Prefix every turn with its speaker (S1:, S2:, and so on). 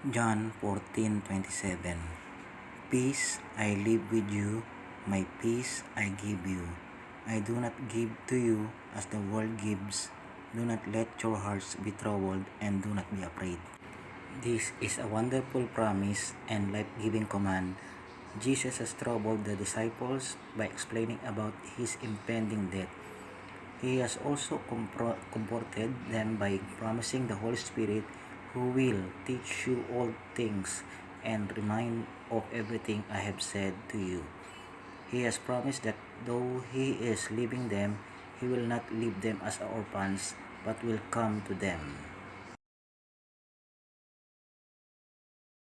S1: John 14:27 Peace I leave with you, my peace I give you. I do not give to you as the world gives. Do not let your hearts be troubled and do not be afraid. This is a wonderful promise and life-giving command. Jesus has troubled the disciples by explaining about his impending death. He has also comforted them by promising the Holy Spirit who will teach you all things and remind of everything I have said to you. He has promised that though he is leaving them, he will not leave them as orphans, but will come to them.